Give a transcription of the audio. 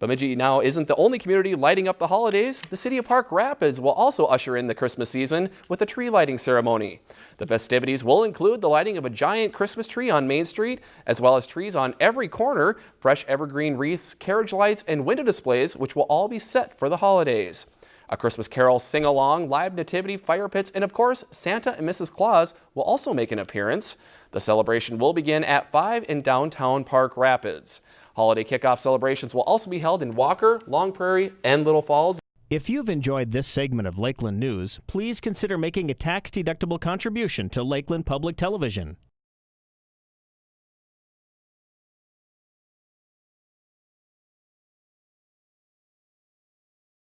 Bemidji now isn't the only community lighting up the holidays. The city of Park Rapids will also usher in the Christmas season with a tree lighting ceremony. The festivities will include the lighting of a giant Christmas tree on Main Street, as well as trees on every corner, fresh evergreen wreaths, carriage lights, and window displays, which will all be set for the holidays. A Christmas Carol sing-along, live nativity, fire pits, and of course, Santa and Mrs. Claus will also make an appearance. The celebration will begin at 5 in downtown Park Rapids. Holiday kickoff celebrations will also be held in Walker, Long Prairie, and Little Falls. If you've enjoyed this segment of Lakeland News, please consider making a tax-deductible contribution to Lakeland Public Television.